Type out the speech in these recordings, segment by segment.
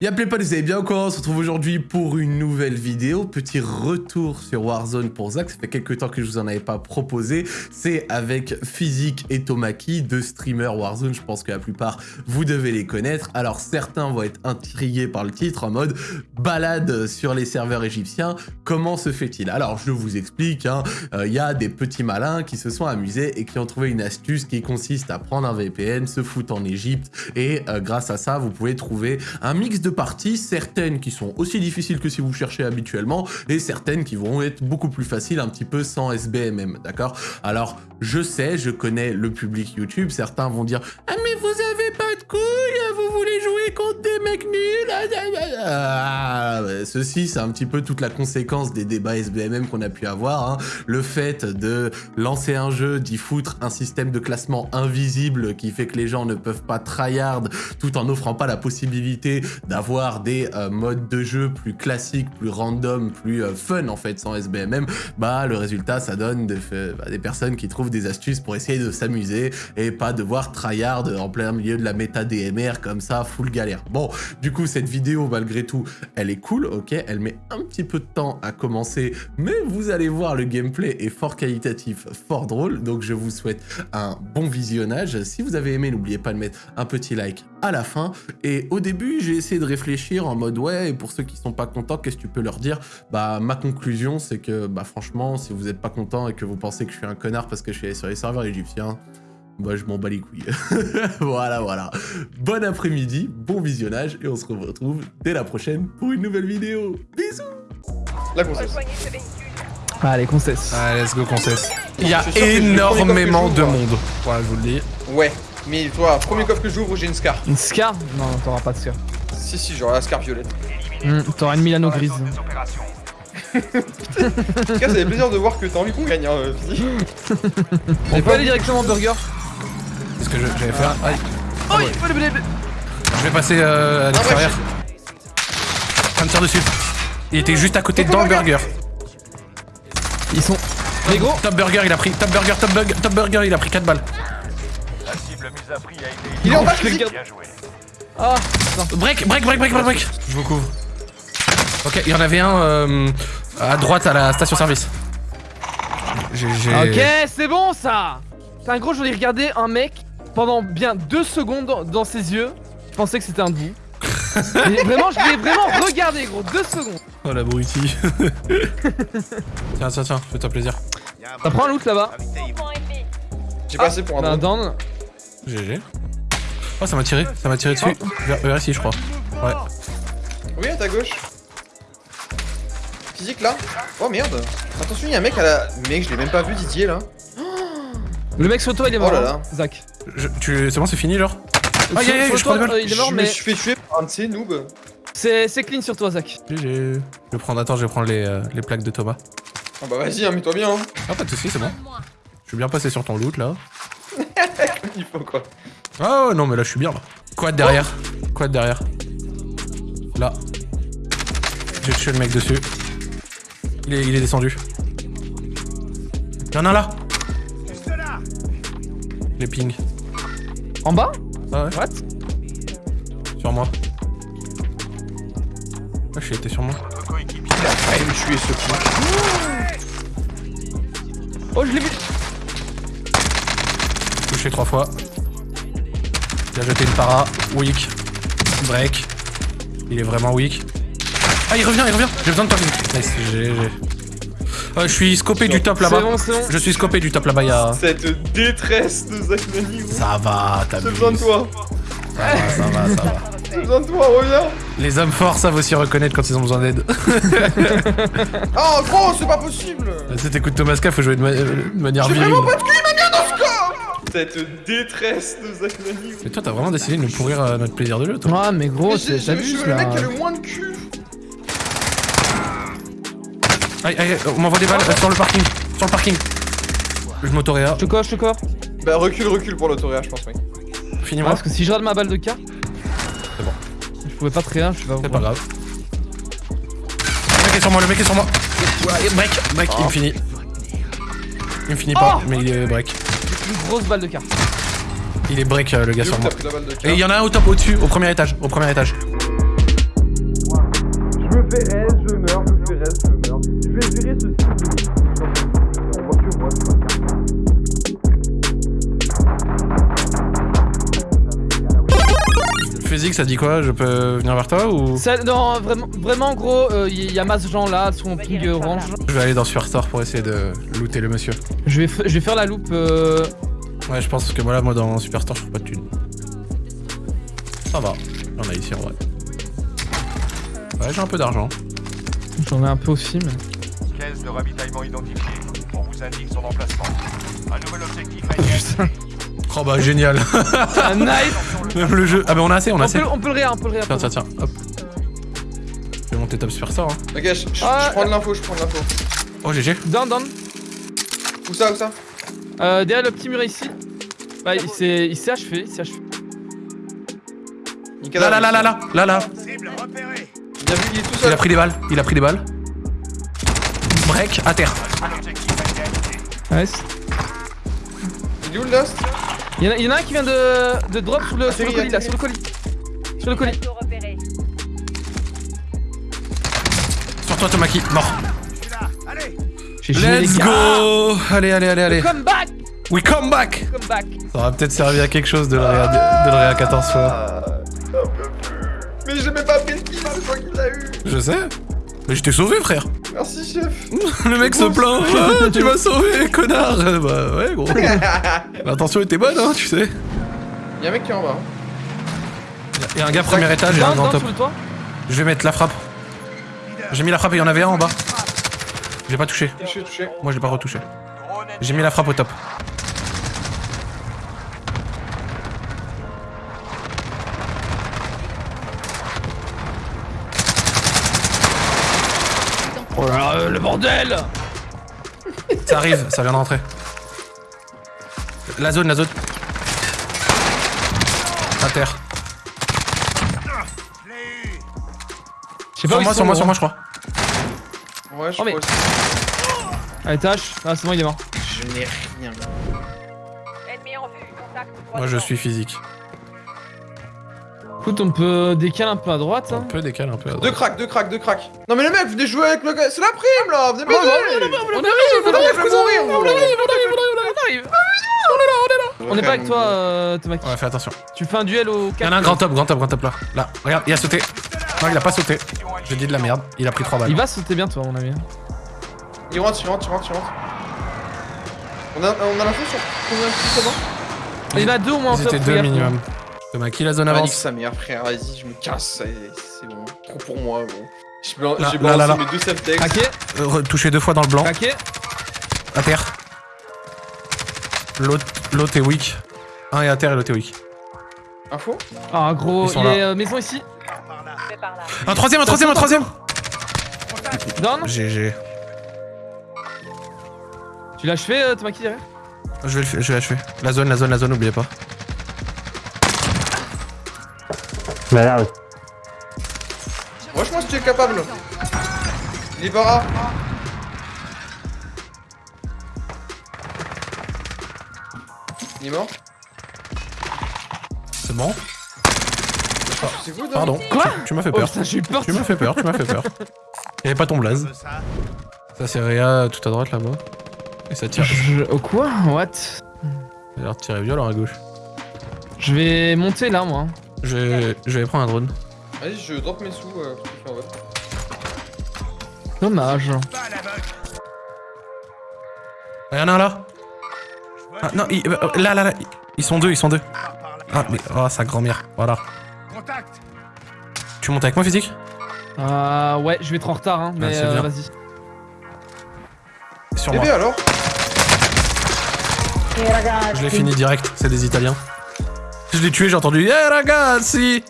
Y'a pas, vous allez bien quoi On se retrouve aujourd'hui pour une nouvelle vidéo. Petit retour sur Warzone pour Zach. Ça fait quelques temps que je vous en avais pas proposé. C'est avec Physique et Tomaki, deux streamers Warzone. Je pense que la plupart, vous devez les connaître. Alors certains vont être intrigués par le titre en mode balade sur les serveurs égyptiens. Comment se fait-il? Alors je vous explique. Il hein. euh, y a des petits malins qui se sont amusés et qui ont trouvé une astuce qui consiste à prendre un VPN, se foutre en Égypte et euh, grâce à ça, vous pouvez trouver un mix de parties, certaines qui sont aussi difficiles que si vous cherchez habituellement, et certaines qui vont être beaucoup plus faciles un petit peu sans SBMM, d'accord? Alors, je sais, je connais le public YouTube, certains vont dire « Ah mais vous avez pas de couilles, vous voulez jouer Ceci, c'est un petit peu toute la conséquence des débats SBMM qu'on a pu avoir, hein. le fait de lancer un jeu, d'y foutre un système de classement invisible qui fait que les gens ne peuvent pas tryhard tout en n'offrant pas la possibilité d'un avoir des euh, modes de jeu plus classiques, plus random, plus euh, fun en fait sans SBMM, bah le résultat ça donne bah, des personnes qui trouvent des astuces pour essayer de s'amuser et pas devoir tryhard en plein milieu de la méta DMR comme ça, full galère. Bon, du coup cette vidéo malgré tout, elle est cool, ok, elle met un petit peu de temps à commencer, mais vous allez voir le gameplay est fort qualitatif, fort drôle, donc je vous souhaite un bon visionnage. Si vous avez aimé, n'oubliez pas de mettre un petit like à la fin. Et au début, j'ai essayé de réfléchir en mode ouais, et pour ceux qui sont pas contents, qu'est-ce que tu peux leur dire? Bah ma conclusion c'est que bah franchement, si vous êtes pas content et que vous pensez que je suis un connard parce que je suis sur les serveurs égyptiens, bah je m'en bats les couilles. voilà, voilà. Bon après-midi, bon visionnage et on se retrouve dès la prochaine pour une nouvelle vidéo. Bisous La concesse. Allez, concesse. Allez, let's go, concesse. Il y a énormément de monde. Ouais, je vous le dis. Ouais. Mais toi, premier coffre que j'ouvre, j'ai une Scar. Une Scar? Non, t'auras pas de Scar. Si, si, j'aurai la Scar violette. Mmh, t'auras une Milano grise. en tout cas, ça fait plaisir de voir que t'as envie qu'on gagne, hein, On peut aller directement au burger? C'est ce que j'allais faire. Aïe. Oh, il faut le Je vais passer euh, à l'extérieur. Ça me tire dessus. Il était juste à côté dans le burger. Ils sont. Les gros Top burger, il a pris. Top burger, top burger, top burger, il a pris 4 balles. Il est en bas, je Ah Break, break, break, break, break, break Je vous couvre. Ok, il y en avait un euh, à droite à la station service. Ok, c'est bon ça C'est un gros, j'en ai regardé un mec pendant bien deux secondes dans ses yeux. Je pensais que c'était un de vous. vraiment, je l'ai vraiment regardé gros, deux secondes. Oh la brutie. tiens, tiens, tiens, fais-toi plaisir. Ça prend un loot là-bas. J'ai passé pour un down. GG. Oh, ça m'a tiré, ça m'a tiré dessus. Vers, ici, je crois. Ouais. Oui, à ta gauche. Physique là. Oh merde. Attention, il y a un mec à la. Mec, je l'ai même pas vu, Didier là. Le mec sur toi, il est mort. Oh là là. Zach. Tu... C'est bon, c'est fini, genre Ah, y a, je crois euh, il est mort, mais. Je fais tuer par un de ces noobs. C'est clean sur toi, Zach. GG. Je vais prendre. Attends, je vais prendre les, euh, les plaques de Thomas. Ah bah vas-y, hein, mets-toi bien. Hein. Ah, pas de soucis, c'est bon. Je suis bien passé sur ton loot là. il faut quoi. Oh non mais là je suis bien là. Quad derrière. Quad derrière. Là. J'ai tué le mec dessus. Il est, il est descendu. Y'en a un là Les ping. En bas Ah ouais. What Sur moi. Ah, je était sur moi. Il a failli me tuer ce coup. Oh, je l'ai vu Touché trois fois. Il a jeté une para. Weak. Break. Il est vraiment weak. Ah, il revient, il revient. J'ai besoin de toi. Nice, GG. Je suis scopé du top là-bas. Je suis scopé du top là-bas. Y'a... Cette détresse de Zach Ça va, t'as J'ai besoin de toi. Ça va, ça va, ça va. J'ai besoin de toi, reviens. Les hommes forts savent aussi reconnaître quand ils ont besoin d'aide. oh gros, c'est pas possible. Tu t'écoutes Thomas K, faut jouer de, manière virile. J'ai vraiment pas de cul, il m'a mis dans ce corps cette détresse de Zach Mais toi, t'as vraiment décidé de nous pourrir euh, notre plaisir de jeu, toi. Ouais, mais gros, c'est Je suis le mec qui a le moins de cul. Aïe, aïe, on m'envoie des balles euh, sur le parking. Sur le parking. Je m'autoréa. Je te coche, je te coche. Bah, recule, recule pour l'autoréa, je pense, mec. Finis-moi. parce que si je rate ma balle de cas. C'est bon. Je pouvais pas te rien, je suis pas. C'est pas grave. Le mec est sur moi, le mec est sur moi. break, break, il me finit. Il me finit pas, oh mais il est break une grosse balle de carte. Il est break euh, le gars sur moi. Et il y en a un au top au-dessus, au premier étage, au premier étage. Physique, ça dit quoi Je peux venir vers toi ou Ça- non, vraiment, vraiment gros, il y a masse gens là, sur mon ping euh, orange. Je vais aller dans Superstore pour essayer de looter le monsieur. Je vais, je vais faire la loupe. euh, Ouais, je pense que voilà, moi dans Superstore, je trouve pas de thunes. Ça va, j'en ai ici en vrai. Ouais, j'ai un peu d'argent. J'en ai un peu aussi, mais. De ravitaillement identifiée. On vous indique son emplacement. Un nouvel objectif activé. Oh bah génial Ah, nice Même le jeu. Ah bah on a assez, on a on assez. peut, on peut le réa, on peut le réa. Tiens, tiens, tiens, hop. Je vais monter top Superstore. Hein. Ok, je, je- Ah, je prends de l'info, je prends de l'info. Oh GG. Down, down. Où ça, où ça? Euh, derrière le petit mur ici. Bah, il s'est il s'est achevé, il s'est achevé. Là, là, là, là, là, là, là. Bien vu, il est tout Il seul. a pris des balles, il a pris des balles. Break, à terre. Nice. Il est où le Lost? Il y, en a- il y en a un qui vient de, de drop sur le, sur le colis là, sur le colis. Sur le colis. Sur toi, Tomaki, mort. Let's go Allez, allez, allez, allez. Come back We come back Come back Ça aura peut-être servi à quelque chose de le réa, de le réa 14 fois. Ah. Mais j'ai même pas pris le kill, c'est toi qui l'as eu. Je sais. Mais je t'ai sauvé, frère. Merci, chef. Le mec se plaint. Ah, tu m'as sauvé, connard. Euh, Bah ouais, gros. L'intention était bonne, hein, tu sais. Y'a un mec qui est en bas. hein. Il y a un gars premier étage et un grand top. Je vais mettre la frappe. J'ai mis la frappe et il y en avait un en bas. J'ai pas touché. Touché, touché. Moi, je l'ai pas retouché. J'ai mis la frappe au top. Bordel Ça arrive, ça vient de rentrer. La zone, la zone. À terre. Je sais Sur où moi, sur moi, sur moi, je crois. Ouais, je Oh, mais- crois aussi. Allez, tâche. Ah, c'est bon, il est mort. Je n'ai rien. Ennemi en vue, contact. Moi, je suis physique. Écoute, on peut décaler un peu à droite. Un Hein. peu décalé, un peu à Deux droite. cracks, deux cracks, deux cracks. Non mais les mecs, venez jouer avec le gars. C'est la prime là, venez m'aider. On arrive, on arrive, on arrive, on arrive, on arrive, on. On est pas avec toi, euh, Thomas. Ouais, fais attention. Tu fais un duel au Il y en a un grand top, grand top, grand top là. Là, regarde, il a sauté. Non, il a pas sauté. J'ai dit de la merde. Il a pris 3 balles. Il va sauter bientôt, à mon avis. Il rentre, il rentre, il rentre, il rentre. On a, on a l'info sur combien de ça va Il y en a deux au moins en top. étaient deux minimum. Thomas, qui la zone avance sa mère, frère, vas-y, je me casse, c'est bon. Trop pour moi, gros. J'ai blan- Là, j'ai là, là, balancé mes deux. Craqué, Euh, Touché deux fois dans le blanc. craqué. À terre. L'autre l'autre est weak. Un est à terre et l'autre est weak. Info? Ah, gros, il est euh, maison ici. Un troisième, un troisième, un troisième Down. GG. Tu l'as achevé, euh, Thomas qui derrière? Je vais le faire- je vais l'achever. La zone, la zone, la zone, n'oubliez pas. Moi je pense que tu es capable. Il est bara. Il est mort C'est bon C'est Pardon. Quoi Tu, tu m'as fait Oh peur. peur. Tu m'as fait peur, tu m'as fait peur. Y'avait pas ton blaze. Ça c'est Réa tout à droite là-bas. Et ça tire. Je... Oh quoi What Ça a l'air de tirer violent à gauche. Je vais monter là, moi. Je vais, je vais prendre un drone. Vas-y, je drop mes sous euh, parce que je fais en vote. Dommage. Ah, y'en a un là ah, Non, il- euh, là, là, là. Ils sont deux, ils sont deux. Ah, mais. Oh, sa grand-mère. Voilà. Contact. Tu montes avec moi, physique? Euh, ouais, je vais être en retard, hein, mais c'est euh, bien. vas-y. Sur moi. Bébé alors? Je l'ai fini direct, c'est des Italiens. Je l'ai tué, j'ai entendu Yeah ragazzi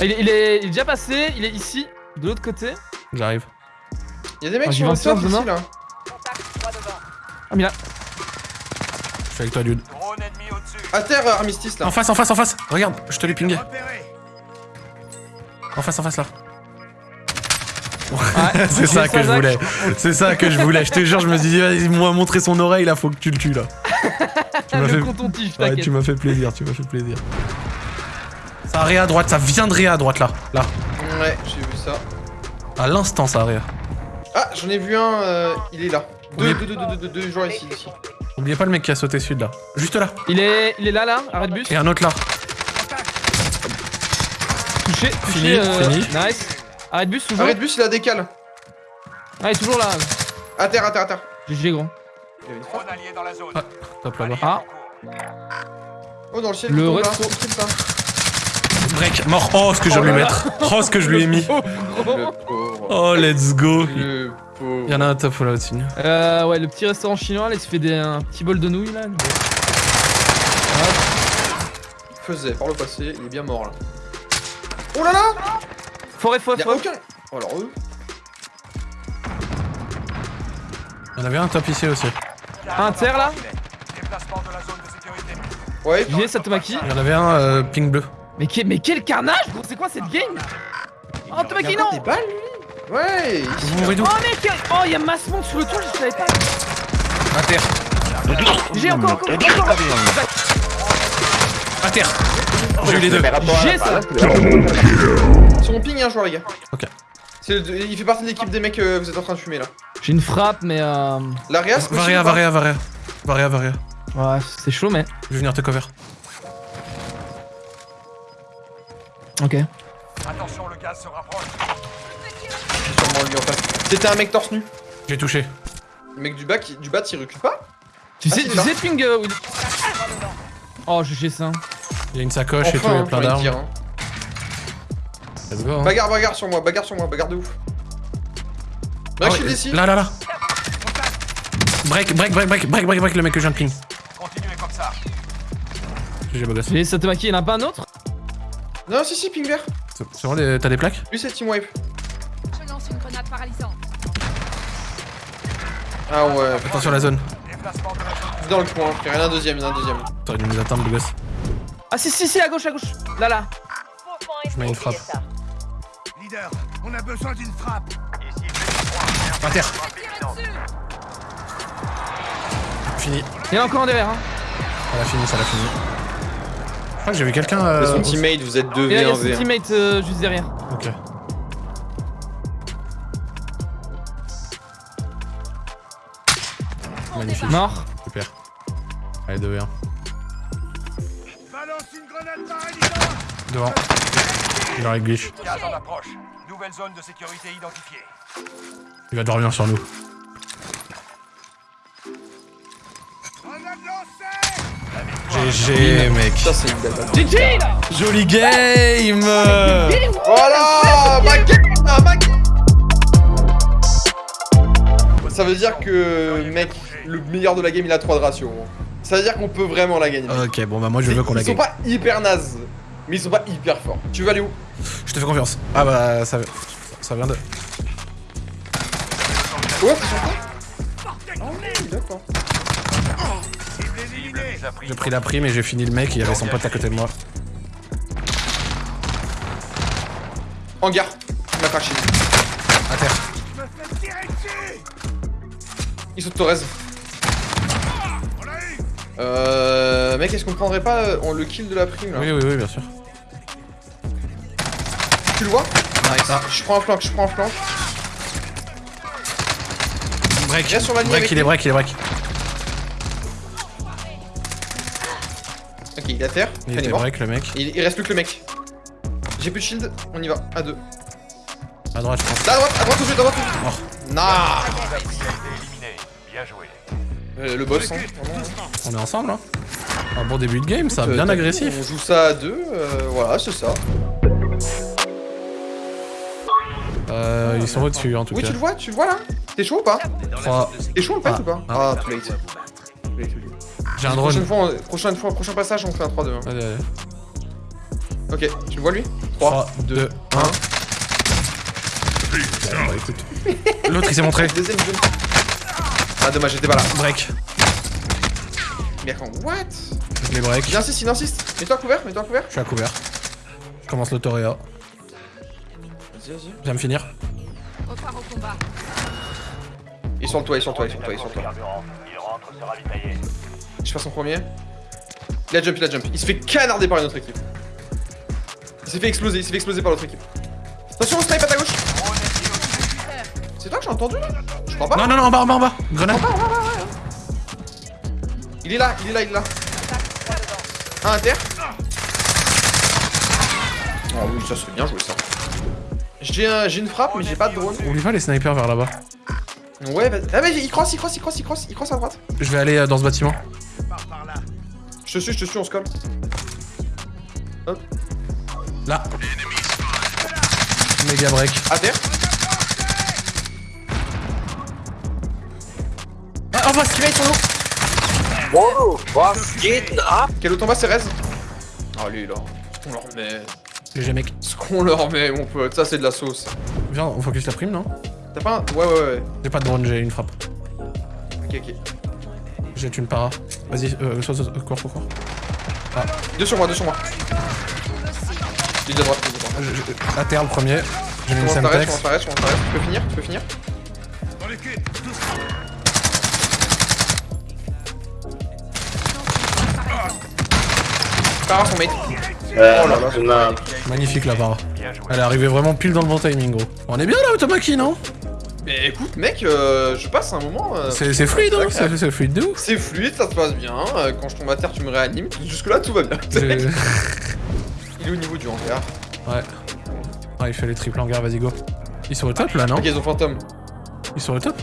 Ah, Il est, il, est, il est déjà passé, il est ici, de l'autre côté. J'arrive. Y'a des mecs Ah, qui vont surf, ici là. Ah, mais là. Je suis avec toi, dude. À terre, euh, armistice là. En face, en face, en face Regarde, je te l'ai pingé. En face, en face là. Ouais, c'est ça que je voulais. C'est ça que je voulais. Je te jure, je me suis dit, vas-y, moi montrer son oreille là, faut que tu le tues là. Tu m'as fait... Ouais, tu m'as fait plaisir, tu m'as fait plaisir. Ça réa à droite, ça vient de réa à droite là. Là. Ouais, j'ai vu ça. À l'instant, ça arrive. Ah, j'en ai vu un, euh, il est là. Deux, deux, deux, deux, deux, deux, joueurs ici, ici. Oubliez pas le mec qui a sauté sud là. Juste là. Il est, il est là, là, arrêt de bus. Et un autre là. Touché, Fini, euh, fini. Nice. Arrêt de bus, toujours. Arrête de bus, il a décale. Ah, il est toujours là. À terre, à terre, à terre. GG, gros. Il y avait une frappe. Drone allié dans la zone. Ah, Top là-bas. Ah, Oh, dans le ciel, Le reste-. Break, mort. Oh, ce que je Oh lui mettre. Oh, ce que je lui ai mis. Oh, let's go. Il y en a un top là au-dessus. Euh, ouais, le petit restaurant chinois, là, il se fait des, un petit bol de nouilles, là. Faisait par le passé, il est bien mort là. Oh là là Forêt, forêt, forêt. aucun. Oh, alors eux. Il y en avait un top ici aussi. Un terre, là. Ouais, J'ai Satomaki. Il y en avait un euh, ping bleu. Mais, que- mais quel carnage, gros, c'est quoi cette game? Oh, Tomaki, non des balles lui Ouais Vous Oh, mec Oh, il y a Massmon sur le toit, je savais pas. Terre. J'ai encore, encore, encore. Terre. J'ai eu les deux. J'ai ça. Sur mon ping, un joueur, les gars. Ok. C'est Il fait partie de l'équipe des mecs que vous êtes en train de fumer là. J'ai une frappe, mais euh... L'Arias possible Varia, varia, varia. Varia, varia. Ouais, c'est chaud, mais... Je vais venir te cover. Ok. Attention, le gaz se rapproche. Sûrement lui en face. C'était un mec torse nu. J'ai touché. Le mec du bas, qui- du bat, il recule pas Tu Ah, sais, c'est tu sais, Ping... euh, Oh, GG ça. Il y a une sacoche et tout, il y a plein j'ai d'armes. hein. Let's go. hein. Bagarre, bagarre sur moi, bagarre sur moi, bagarre de ouf. Ah Break shield ici. Là, là, là. Break, break, break, break, break, break, break, le mec que je viens de ping. Continuez comme ça. GG, beau gosse. J'ai Satomaki, il y en a pas un autre? Non, si, si, ping vert. C'est bon, les- t'as des plaques? Lui, c'est team wipe. Je lance une grenade paralysante. Ah ouais, Attention la zone. Déplacement de la zone. dans le coin. Il y en a un deuxième, il y en a un deuxième. T'aurais dû nous attendre, beau gosse. Ah si, si, si, à gauche, à gauche. Là, là. Je mets une frappe. Leader, on a besoin d'une frappe. Ici, À terre. Fini. Il y en a encore un derrière, hein. Ça l'a fini, ça l'a fini. Je crois que j'ai vu quelqu'un. Mais Euh... son teammate, vous êtes Et là, il y a son 2v1v1. teammate euh, juste derrière. Ok. Magnifique. Mort. Super. Allez, 2 Devant. Il glitch. Nouvelle zone de sécurité identifiée. Il va dormir sur nous. GG, mec. GG là Joli game Voilà Ma game Ma game Ça veut dire que, mec, le meilleur de la game, il a 3 de ratio. Ça veut dire qu'on peut vraiment la gagner. Ok, bon bah moi je veux qu'on la Ils sont gagne. pas hyper nazes, mais ils sont pas hyper forts. Tu veux aller où? Je te fais confiance. Ah bah ça, ça vient de... Ouais, d'accord. Cible éliminée. J'ai pris la prime et j'ai fini le mec, il y avait son pote à côté de moi. Hangar. Il m'a craché. À terre. Ils sont de Torres. Euh. Mec, est-ce qu'on prendrait pas euh, on- le kill de la prime là? Oui, oui, oui, bien sûr. Tu le vois Nice. Je prends un flank, je prends un flank. Break. Reste sur la ligne Break, avec il est break, il est break. Ok, il est à terre. Il mort. break le mec. Il, il reste plus que le mec. J'ai plus de shield, on y va. À deux. À droite, je pense. Là, à droite, à droite, tout de suite, à droite, tout de suite. Nah. Bien joué. Euh, Le boss, hein. On est ensemble, hein Un bon début de game, ça, Euh, bien t'as agressif. On joue ça à deux, euh, voilà, c'est ça. Euh, ils sont au-dessus en tout Oui, cas. tu le vois, tu le vois là T'es chaud ou pas 3. T'es chaud le fait Ah. ou pas Ah. Ah, too late. Too late, late. J'ai un Prochaine drone. fois, on- prochaine fois, prochain passage, on fait un 3-2. hein. Allez, allez. Ok, tu le vois lui 3, 3, 2, 1. Bah, écoute. L'autre il s'est montré. Deuxième jeu. Ah, dommage, j'étais pas là. Break. Attends, what Je les break. Il insiste, il insiste. Mets-toi à couvert, mets-toi à couvert. Je suis à couvert. Je commence le le toit, il est sur le toit, il est sur le toit, il est sur le toit. Carburant. Il rentre se ravitailler. Je passe en premier. Il a jump, il a jump. Il se fait canarder par une autre équipe. Il s'est fait exploser, il s'est fait exploser par l'autre équipe. Attention, on snipe à ta gauche. C'est toi que j'ai entendu là? Je crois pas. Non, non, non, en bas, en bas, en bas. Grenade. Il est là, il est là, il est là. Un inter. Oh oui, ça c'est bien joué ça. J'ai un- j'ai une frappe, mais j'ai pas de drone. Oublie pas les snipers vers là-bas. Ouais, vas-y. Ah, vas-y, il crosse, il crosse, il crosse, il crosse, il crosse à droite. Je vais aller euh, dans ce bâtiment. Je te suis, je te suis, on se colle. Là. Méga break. À terre. Ah, en face Teammate sur l'eau. Was geht ab? Quel autre en bas, c'est Rez Oh, lui là. Ce qu'on leur met. GG mec. Ce qu'on leur met, mon pote. Ça, c'est de la sauce. Viens, on focus la prime, non T'as pas un. Ouais, ouais, ouais. J'ai pas de drone, j'ai une frappe. Ok, ok. J'ai une para. Vas-y, euh, soit, soit, cours, cours, cours. Deux sur moi, deux sur moi. Il est de droite, il est droite. À terre le premier. J'ai mis une semtex. Tu peux finir, tu peux finir Par son mate. Euh, Oh là là. Magnifique la joué. Elle est arrivée vraiment pile dans le bon timing, gros. On est bien là, Automaki, non? Mais écoute, mec, euh, je passe un moment. euh, C'est fluide, hein. C'est fluide de ouf. C'est fluide, ça se passe bien. Quand je tombe à terre, tu me réanimes. Jusque-là, tout va bien. Il est au niveau du hangar. Ouais. Ah, il fait les triples hangars, vas-y, go. Ils sont au top là, non? Ok, ils ont fantôme. Ils sont au top?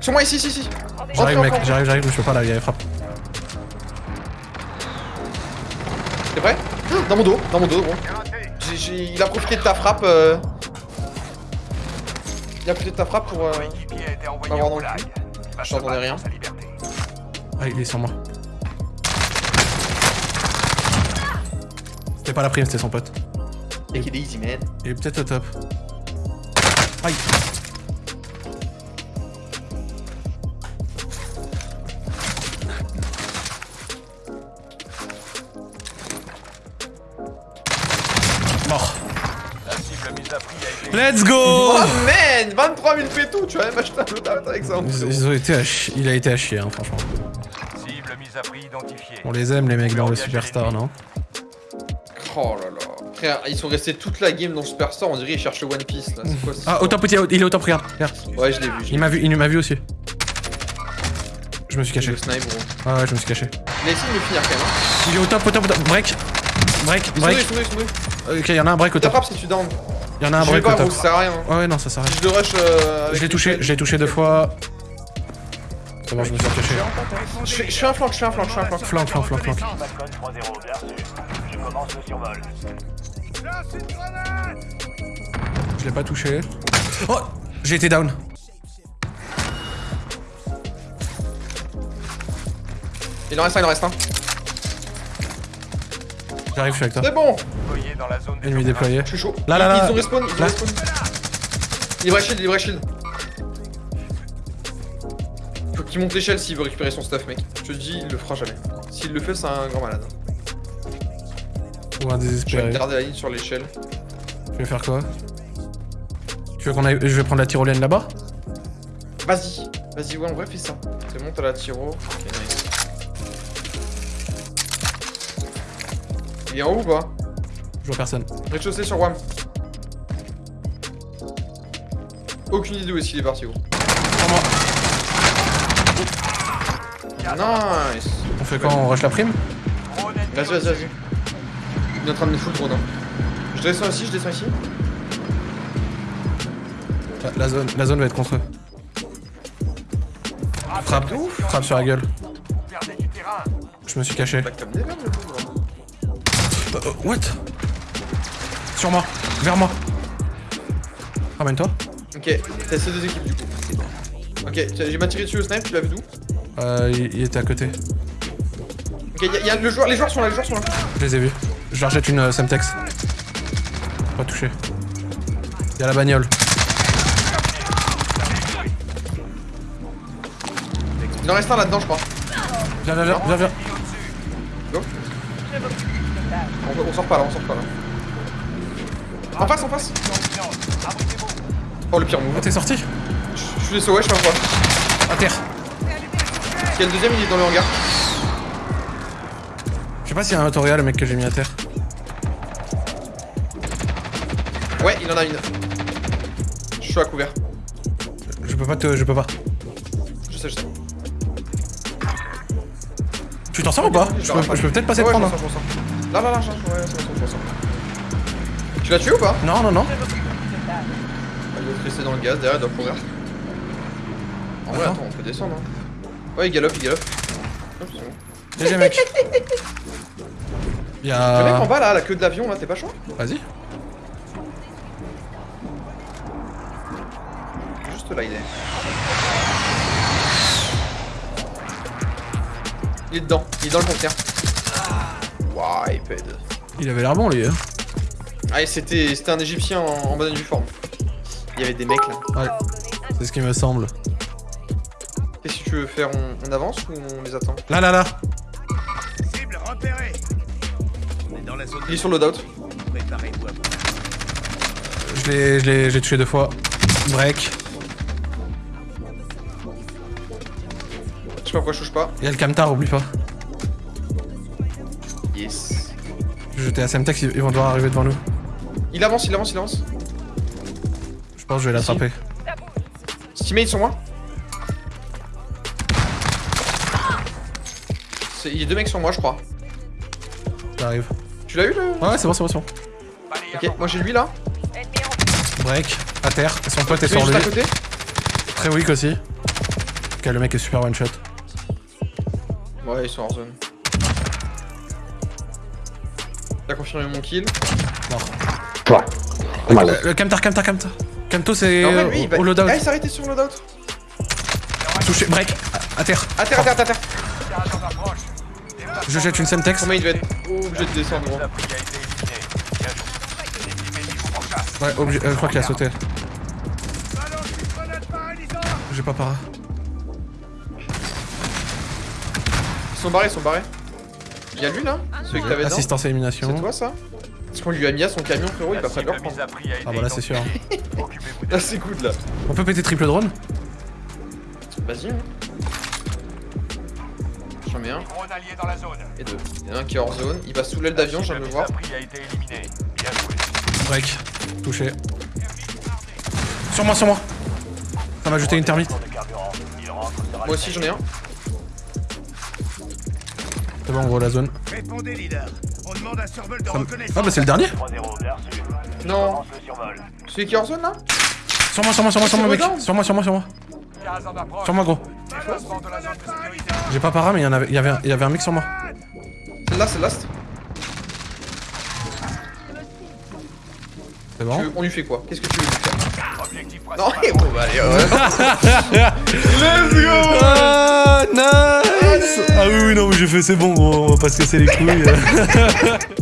Sur moi, ici, ici, ici. J'arrive, mec, j'arrive, j'arrive, je peux pas là, il y a les frappes. T'es prêt Dans mon dos, dans mon dos, bon. J'ai- j'ai- Il a profité de ta frappe. euh, Il a profité de ta frappe pour. euh, Coéquipier a été envoyé Pas en voir non goulag. Il va se J'entendais battre rien. Ah, il est sur moi. C'était pas la prime, c'était son pote. Take it easy, man. Il est peut-être au top. Aïe Let's go Oh man 23 000 pétos, tu vas même acheter un autre avec ça. en ils, plus. ils ont été à chi- Il a été à chier, hein, franchement. cible mise à prix identifiée. On les aime, les mecs dans le Superstar, non Oh là là. Frère, ils sont restés toute la game dans Superstar, on dirait ils cherchent le One Piece là. C'est quoi ça Ah, au top, il est- il est au top, regarde. regarde. Ouais, je l'ai vu. Il m'a vu, il m'a vu aussi. Je me suis caché. Le snipe, gros. Ah ouais, je me suis caché. Il a essayé de me finir quand même. Hein. Il est au top, au top, au top. Break. Break, break. Ok, il y en a un break au top. frappe si tu down. Il y en a un Je break au top. ça sert à rien. Ouais, ouais, non, ça s'arrête. Je le rush. euh, avec Je l'ai touché, chaînes. j'ai touché deux fois. C'est bon, je me suis caché. Je je fais un flank, je fais un flank, je fais un flank. Flank, flank, flank, flank. Falcon 3-0, bien reçu. Je commence le survol. Je l'ai pas touché. Oh J'ai été down. Il en reste un, il en reste un. J'arrive, je suis avec toi. C'est bon, Déployé dans la zone des Ennemi déployé. je suis chaud. Là, là, là. Ils ont respawn, ils ont respawn. Libre shield, libre shield. Faut qu'il monte l'échelle s'il veut récupérer son stuff, mec. Je te dis, il le fera jamais. S'il le fait, c'est un grand malade. Ou un Je vais désespéré. garder la ligne sur l'échelle. Tu veux faire quoi? Tu veux qu'on aille... Je vais prendre la tyrolienne là-bas? Vas-y, vas-y, ouais, en vrai, fais ça. Tu montes à la tiro. Ok, Il est en haut ou pas Je vois personne. Rez-de-chaussée sur WAM. Aucune idée où est-ce qu'il est parti, gros. Sur moi. Nice On fait quoi On rush la prime Vas-y, vas-y, vas-y. Il est en train de me foutre drone. Hein. Je descends ici, je descends ici. la, la zone, la zone va être contre eux. Frappe. Frappe sur la gueule. Vous perdez du terrain. Je me suis caché. Bah, Euh, what? Sur moi. Vers moi. Ramène-toi. Ok, t'as ces deux équipes du coup. Ok, j'ai m'a tiré dessus au snipe, tu l'as vu d'où? Euh, il, il était à côté. Ok, y'a y a le joueur, les joueurs sont là, les joueurs sont là. Je les ai vus. Je leur jette une euh, Semtex. Pas touché. Y'a la bagnole. Il en reste un là-dedans, je crois. Viens, viens, viens, viens, viens. On, on sort pas là, on sort pas là. En face, en face Oh le pire move. t'es sorti? Je suis les sauvé, je un quoi. À terre. Quel deuxième il est dans le hangar Je sais pas s'il y a un tutoriel, le mec que j'ai mis à terre. Ouais, il en a une. Je suis à couvert. Je peux pas te. Je peux pas. Je sais, je sais. Tu t'en sors ou pas? Je peux, je peux peut-être passer te je prendre. Là, là, là, je- ouais, c'est bon, c'est bon, je m'en sors. Tu l'as tué ou pas? Non, non, non. Ah, Il doit te rester dans le gaz, derrière, il doit courir. En vrai, Attends. attends, on peut descendre. Hein. Ouais, il galope, il galope. GG mec. Le Il y mec en bas là, la queue de l'avion là, t'es pas chaud? Vas-y. Juste là, il est. Il est dedans, il est dans le Wiped. Il avait l'air bon lui. Hein. Ah, et c'était c'était un égyptien en, en bonne uniforme. Il y avait des mecs là. Ouais. C'est ce qui me semble. Qu'est-ce que tu veux faire on, on avance ou on les attend? Là, là, là. Cible repérée. On est dans la zone Il est sur le loadout. Préparez-vous à Je l'ai, je l'ai, je l'ai tué deux fois. Break. Je sais pas pourquoi je touche pas. Il y a le camtar, oublie pas. Yes. Je jetais à Semtex, ils ils vont devoir arriver devant nous. Il avance, il avance, il avance. Je pense que je vais l'attraper. Teammate sur moi. C'est- Il y a deux mecs sur moi, je crois. J'arrive. Tu l'as eu le Ouais, c'est bon, c'est bon, c'est bon. Ok, moi j'ai lui là. Break. À terre. Et son pote est sur lui. Très weak aussi. Ok, le mec est super one shot. Ouais, ils sont hors zone. T'as confirmé mon kill. Le, le camtar, camtar, camtar. Camto, c'est va. au loadout. Ah, il s'est arrêté sur le loadout. Touché. Break. À, terre. À terre, à terre, à terre. Je jette une Semtex. Combien il devait être obligé de descendre, gros. Ouais, obligé. euh, je crois qu'il a sauté. J'ai pas para. Ils sont barrés, ils sont barrés. Il y a lui là Celui que t'avais Assistance à C'est élimination. toi ça Parce qu'on lui a mis à son camion, frérot, il va a été Ah bah là, c'est sûr. Là, c'est good là. On peut péter triple drone Vas-y. hein. J'en mets un et deux. Il y en a un qui est hors zone. Il va sous l'aile d'avion, je viens de le voir. Break. Touché. Sur moi, sur moi. Ça m'a jeté une sur Moi aussi, j'en ai un. C'est bon, gros, la zone. Répondez, leader. On demande un survol de Ça me- reconnaissance. Ah bah c'est le dernier 3-0, bien reçu. Non. Celui qui est hors zone là Sur moi, sur moi, sur moi, sur moi, mec. Sur moi, sur moi, sur moi. En. Sur moi, gros. J'ai pas para, mais il y, en avait, il, y avait, un- il y avait un mec sur moi. Celle-là, c'est last. C'est bon. Tu- On lui fait quoi? Qu'est-ce que tu veux lui faire? Non, principal. bon, bah, allez, ouais. Let's go Ah, nice Ah oui, oui, non, mais j'ai fait, c'est bon, on va pas se casser les couilles.